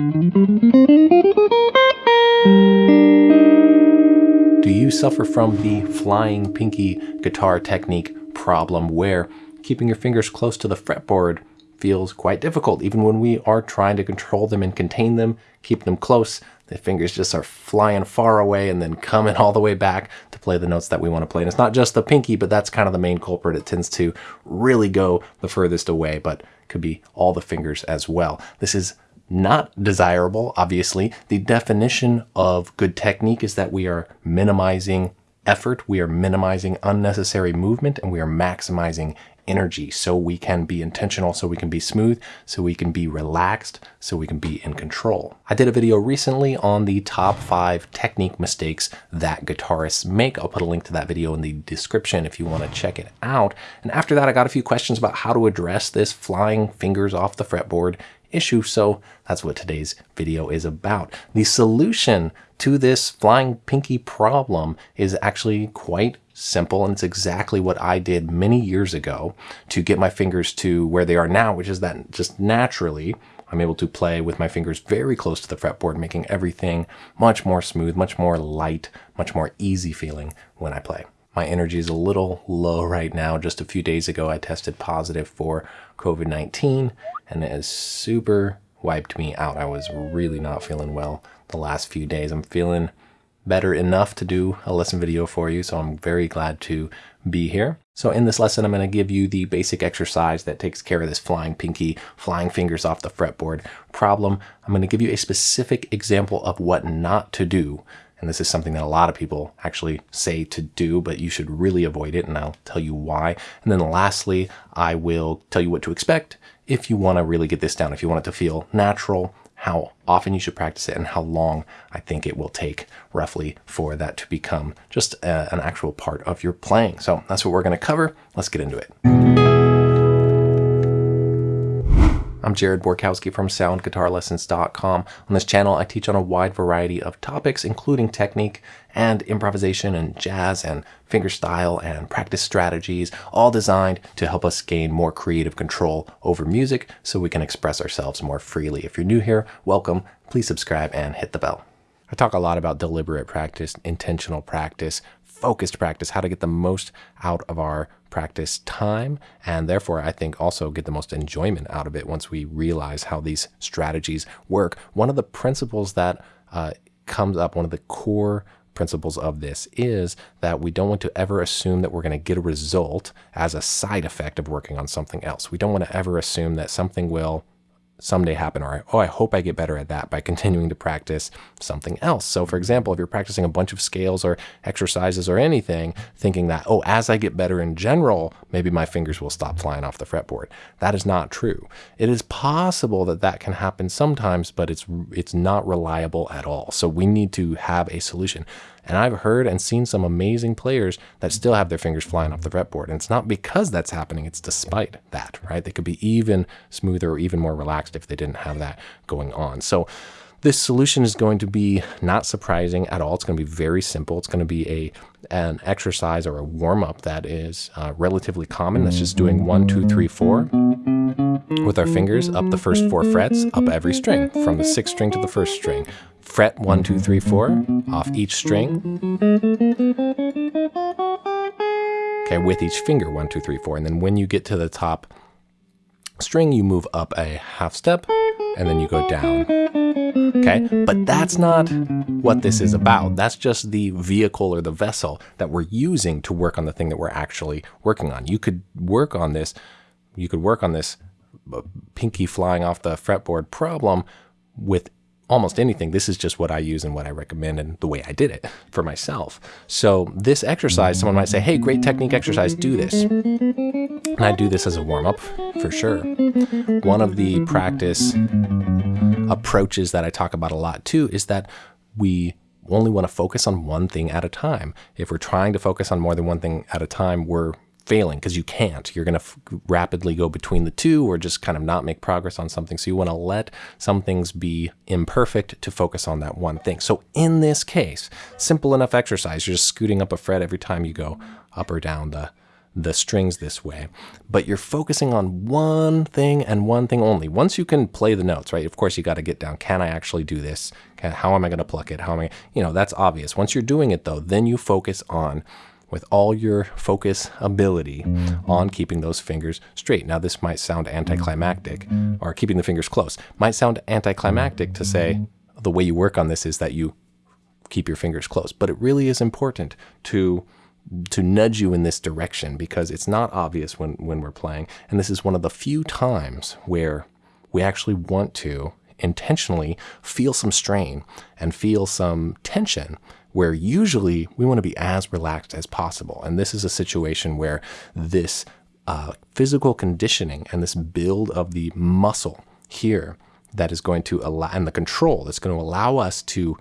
Do you suffer from the flying pinky guitar technique problem where keeping your fingers close to the fretboard feels quite difficult even when we are trying to control them and contain them, keep them close. The fingers just are flying far away and then coming all the way back to play the notes that we want to play. And it's not just the pinky, but that's kind of the main culprit. It tends to really go the furthest away, but could be all the fingers as well. This is not desirable, obviously. The definition of good technique is that we are minimizing effort, we are minimizing unnecessary movement, and we are maximizing energy so we can be intentional, so we can be smooth, so we can be relaxed, so we can be in control. I did a video recently on the top five technique mistakes that guitarists make. I'll put a link to that video in the description if you want to check it out. And after that, I got a few questions about how to address this flying fingers off the fretboard issue. So that's what today's video is about. The solution to this flying pinky problem is actually quite simple and it's exactly what I did many years ago to get my fingers to where they are now, which is that just naturally I'm able to play with my fingers very close to the fretboard, making everything much more smooth, much more light, much more easy feeling when I play. My energy is a little low right now. Just a few days ago, I tested positive for COVID-19 and it has super wiped me out. I was really not feeling well the last few days. I'm feeling better enough to do a lesson video for you, so I'm very glad to be here. So in this lesson, I'm going to give you the basic exercise that takes care of this flying pinky, flying fingers off the fretboard problem. I'm going to give you a specific example of what not to do and this is something that a lot of people actually say to do, but you should really avoid it. And I'll tell you why. And then lastly, I will tell you what to expect if you want to really get this down, if you want it to feel natural, how often you should practice it and how long I think it will take roughly for that to become just a, an actual part of your playing. So that's what we're going to cover. Let's get into it. I'm Jared Borkowski from SoundGuitarLessons.com. On this channel, I teach on a wide variety of topics, including technique and improvisation and jazz and fingerstyle and practice strategies, all designed to help us gain more creative control over music so we can express ourselves more freely. If you're new here, welcome. Please subscribe and hit the bell. I talk a lot about deliberate practice, intentional practice, focused practice, how to get the most out of our practice time, and therefore I think also get the most enjoyment out of it once we realize how these strategies work. One of the principles that uh, comes up, one of the core principles of this is that we don't want to ever assume that we're going to get a result as a side effect of working on something else. We don't want to ever assume that something will someday happen or oh I hope I get better at that by continuing to practice something else. So for example, if you're practicing a bunch of scales or exercises or anything thinking that oh as I get better in general maybe my fingers will stop flying off the fretboard. That is not true. It is possible that that can happen sometimes but it's it's not reliable at all. So we need to have a solution. And I've heard and seen some amazing players that still have their fingers flying off the fretboard. And it's not because that's happening, it's despite that, right? They could be even smoother or even more relaxed if they didn't have that going on. So this solution is going to be not surprising at all. It's going to be very simple. It's going to be a an exercise or a warm up that is uh, relatively common. That's just doing one, two, three, four with our fingers up the first four frets, up every string, from the sixth string to the first string. Fret one, two, three, four off each string. Okay, with each finger, one, two, three, four. And then when you get to the top string, you move up a half step and then you go down. Okay, but that's not what this is about. That's just the vehicle or the vessel that we're using to work on the thing that we're actually working on. You could work on this, you could work on this uh, pinky flying off the fretboard problem with almost anything. This is just what I use and what I recommend and the way I did it for myself. So this exercise, someone might say, hey, great technique exercise, do this. And I do this as a warm up for sure. One of the practice Mm-hmm. approaches that I talk about a lot too is that we only want to focus on one thing at a time. If we're trying to focus on more than one thing at a time, we're failing because you can't. You're going to rapidly go between the two or just kind of not make progress on something. So you want to let some things be imperfect to focus on that one thing. So in this case, simple enough exercise, you're just scooting up a fret every time you go up or down the the strings this way, but you're focusing on one thing and one thing only. Once you can play the notes, right? Of course, you got to get down. Can I actually do this? Can, how am I going to pluck it? How am I, you know, that's obvious. Once you're doing it though, then you focus on with all your focus ability on keeping those fingers straight. Now, this might sound anticlimactic, or keeping the fingers close might sound anticlimactic to say the way you work on this is that you keep your fingers close, but it really is important to to nudge you in this direction because it's not obvious when when we're playing, and this is one of the few times where we actually want to intentionally feel some strain and feel some tension where usually we want to be as relaxed as possible. And this is a situation where this uh, physical conditioning and this build of the muscle here that is going to allow, and the control that's going to allow us to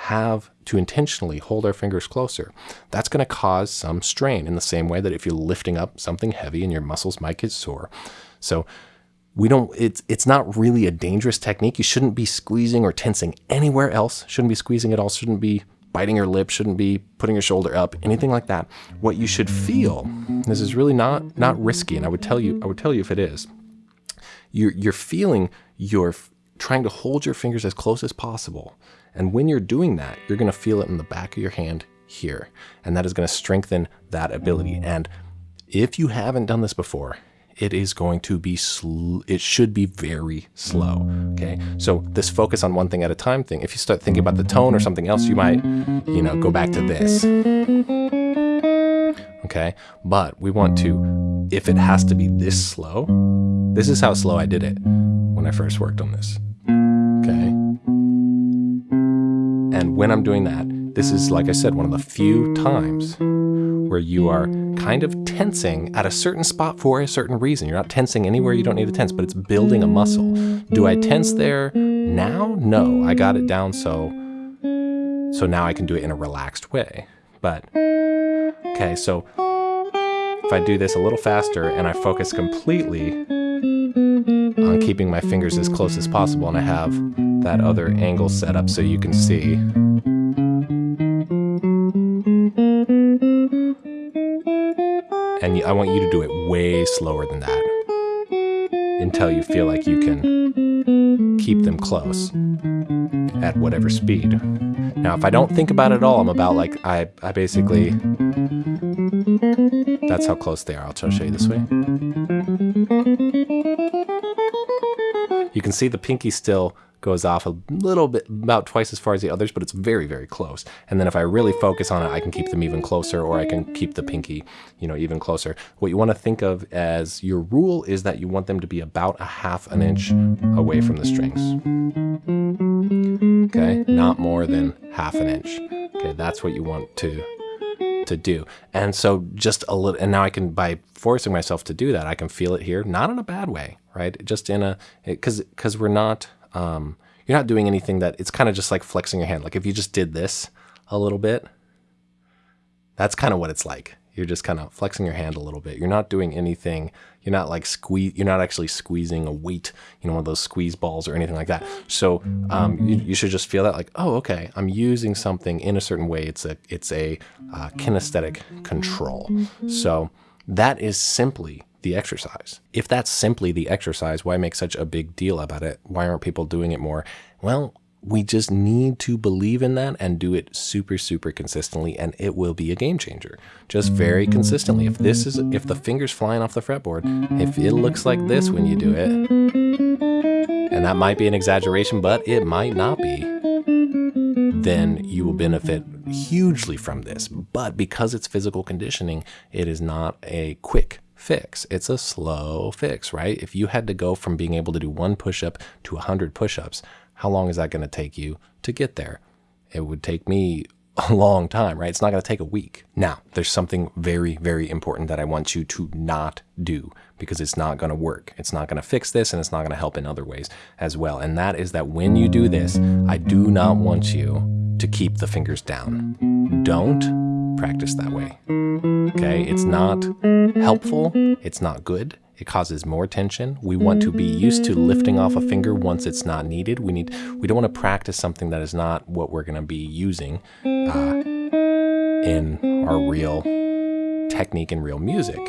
have to intentionally hold our fingers closer, that's going to cause some strain in the same way that if you're lifting up something heavy and your muscles might get sore. So we don't it's it's not really a dangerous technique. You shouldn't be squeezing or tensing anywhere else. Shouldn't be squeezing at all. Shouldn't be biting your lip, shouldn't be putting your shoulder up, anything like that. What you should feel, this is really not not risky, and I would tell you, I would tell you if it is. You're you're feeling you're trying to hold your fingers as close as possible. And when you're doing that, you're gonna feel it in the back of your hand here. And that is gonna strengthen that ability. And if you haven't done this before, it is going to be sl- it should be very slow okay so this focus on one thing at a time thing if you start thinking about the tone or something else you might you know go back to this okay but we want to if it has to be this slow this is how slow i did it when i first worked on this okay and when i'm doing that this is like i said one of the few times where you are kind of tensing at a certain spot for a certain reason. You're not tensing anywhere you don't need to tense, but it's building a muscle. Do I tense there now? No, I got it down so so now I can do it in a relaxed way. But okay, so if I do this a little faster and I focus completely on keeping my fingers as close as possible and I have that other angle set up so you can see and I want you to do it way slower than that until you feel like you can keep them close at whatever speed. Now, if I don't think about it at all, I'm about like, I, I basically, that's how close they are. I'll try to show you this way. You can see the pinky still goes off a little bit, about twice as far as the others, but it's very, very close. And then if I really focus on it, I can keep them even closer, or I can keep the pinky, you know, even closer. What you want to think of as your rule is that you want them to be about a half an inch away from the strings. Okay, not more than half an inch. Okay, that's what you want to to do. And so just a little, and now I can, by forcing myself to do that, I can feel it here, not in a bad way, right? Just in a, because, because we're not, um, you're not doing anything that it's kind of just like flexing your hand. Like if you just did this a little bit, that's kind of what it's like. You're just kind of flexing your hand a little bit. You're not doing anything. You're not like squeeze. You're not actually squeezing a weight, you know, one of those squeeze balls or anything like that. So um, you, you, should just feel that like, oh, okay, I'm using something in a certain way. It's a it's a uh, kinesthetic control. So that is simply the exercise. If that's simply the exercise, why make such a big deal about it? Why aren't people doing it more? Well, we just need to believe in that and do it super super consistently and it will be a game changer just very consistently if this is if the fingers flying off the fretboard if it looks like this when you do it and that might be an exaggeration but it might not be then you will benefit hugely from this but because it's physical conditioning it is not a quick fix. It's a slow fix, right? If you had to go from being able to do one push up to 100 push ups, how long is that going to take you to get there? It would take me a long time, right? It's not going to take a week. Now, there's something very, very important that I want you to not do because it's not going to work. It's not going to fix this and it's not going to help in other ways as well. And that is that when you do this, I do not want you to keep the fingers down. Don't practice that way. Okay, it's not helpful, it's not good. It causes more tension. We want to be used to lifting off a finger once it's not needed. We need we don't want to practice something that is not what we're going to be using uh, in our real technique in real music.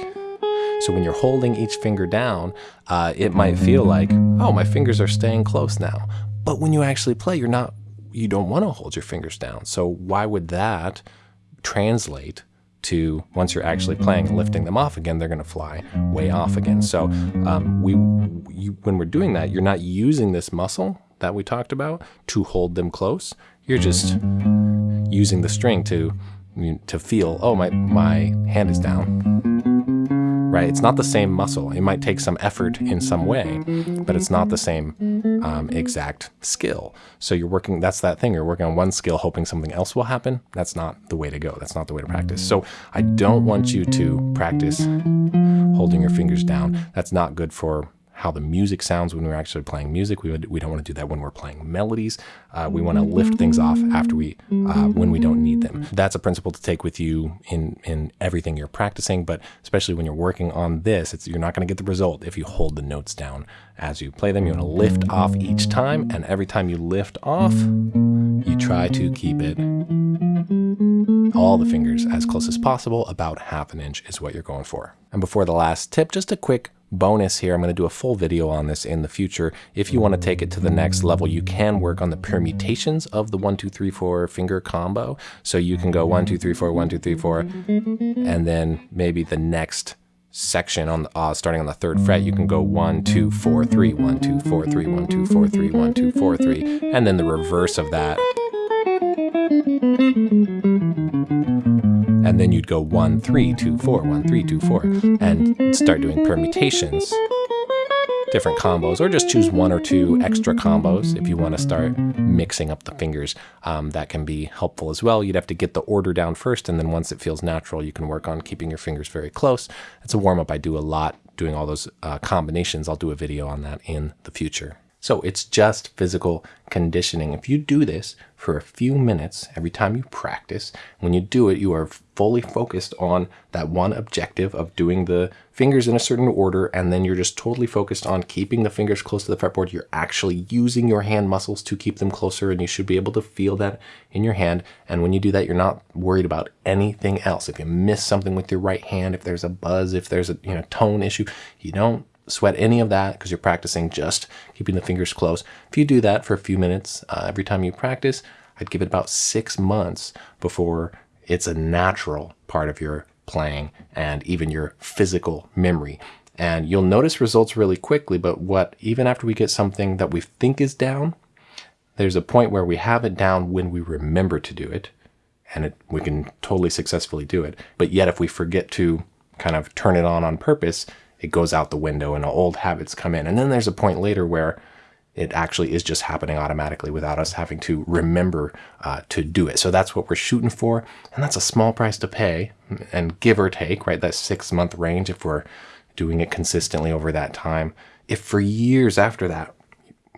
So when you're holding each finger down, uh, it might feel like, oh, my fingers are staying close now. But when you actually play, you're not, you don't want to hold your fingers down. So why would that translate to once you're actually playing and lifting them off again, they're going to fly way off again. So um, we, when we're doing that, you're not using this muscle that we talked about to hold them close. You're just using the string to to feel, oh, my, my hand is down right? It's not the same muscle. It might take some effort in some way, but it's not the same um, exact skill. So you're working, that's that thing. You're working on one skill, hoping something else will happen. That's not the way to go. That's not the way to practice. So I don't want you to practice holding your fingers down. That's not good for how the music sounds when we're actually playing music. We, would, we don't want to do that when we're playing melodies. Uh, we want to lift things off after we, uh, when we don't need them. That's a principle to take with you in, in everything you're practicing, but especially when you're working on this, it's, you're not going to get the result if you hold the notes down as you play them. You want to lift off each time, and every time you lift off, you try to keep it all the fingers as close as possible. About half an inch is what you're going for. And before the last tip, just a quick bonus here. I'm going to do a full video on this in the future. If you want to take it to the next level, you can work on the permutations of the one, two, three, four finger combo. So you can go one, two, three, four, one, two, three, four, and then maybe the next section on the, uh, starting on the third fret, you can go one, two, four, three, one, two, four, three, one, two, four, three, one, two, four, three, and then the reverse of that. And then you'd go one, three, two, four, one, three, two, four, and start doing permutations, different combos, or just choose one or two extra combos if you want to start mixing up the fingers. Um, that can be helpful as well. You'd have to get the order down first, and then once it feels natural, you can work on keeping your fingers very close. It's a warm up I do a lot doing all those uh, combinations. I'll do a video on that in the future. So it's just physical conditioning. If you do this for a few minutes every time you practice, when you do it, you are fully focused on that one objective of doing the fingers in a certain order, and then you're just totally focused on keeping the fingers close to the fretboard. You're actually using your hand muscles to keep them closer, and you should be able to feel that in your hand. And when you do that, you're not worried about anything else. If you miss something with your right hand, if there's a buzz, if there's a you know tone issue, you don't sweat any of that because you're practicing just keeping the fingers close. If you do that for a few minutes uh, every time you practice, I'd give it about six months before it's a natural part of your playing and even your physical memory. And you'll notice results really quickly, but what, even after we get something that we think is down, there's a point where we have it down when we remember to do it, and it, we can totally successfully do it. But yet, if we forget to kind of turn it on on purpose, it goes out the window and old habits come in. And then there's a point later where it actually is just happening automatically without us having to remember uh, to do it. So that's what we're shooting for. And that's a small price to pay and give or take, right? That six month range if we're doing it consistently over that time. If for years after that,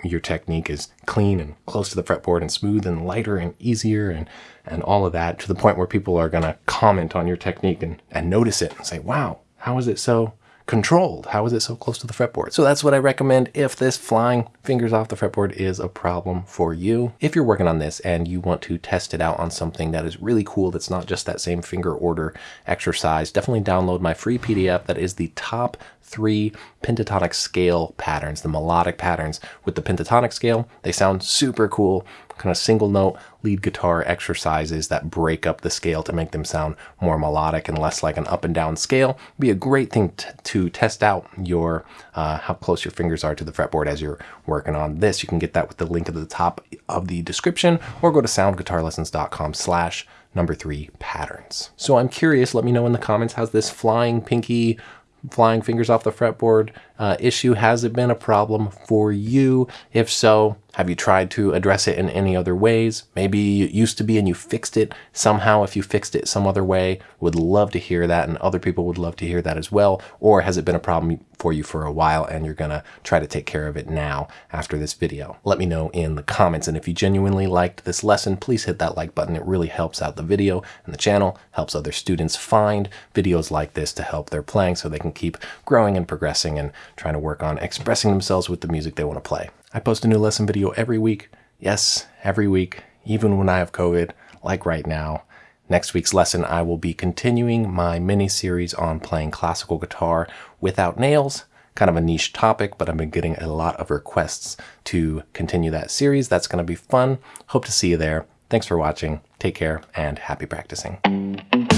your technique is clean and close to the fretboard and smooth and lighter and easier and, and all of that to the point where people are going to comment on your technique and, and notice it and say, wow, how is it so controlled. How is it so close to the fretboard? So that's what I recommend if this flying fingers off the fretboard is a problem for you. If you're working on this and you want to test it out on something that is really cool, that's not just that same finger order exercise, definitely download my free PDF that is the top three pentatonic scale patterns, the melodic patterns with the pentatonic scale. They sound super cool, kind of single note lead guitar exercises that break up the scale to make them sound more melodic and less like an up and down scale. be a great thing to test out your uh, how close your fingers are to the fretboard as you're working on this. You can get that with the link at the top of the description or go to soundguitarlessons.com slash number three patterns. So I'm curious, let me know in the comments, how's this flying pinky flying fingers off the fretboard uh, issue? Has it been a problem for you? If so, have you tried to address it in any other ways? Maybe it used to be and you fixed it somehow. If you fixed it some other way, would love to hear that and other people would love to hear that as well. Or has it been a problem for you for a while and you're gonna try to take care of it now after this video? Let me know in the comments. And if you genuinely liked this lesson, please hit that like button. It really helps out the video and the channel, helps other students find videos like this to help their playing so they can keep growing and progressing and trying to work on expressing themselves with the music they want to play. I post a new lesson video every week. Yes, every week, even when I have COVID, like right now. Next week's lesson, I will be continuing my mini series on playing classical guitar without nails. Kind of a niche topic, but I've been getting a lot of requests to continue that series. That's going to be fun. Hope to see you there. Thanks for watching. Take care and happy practicing.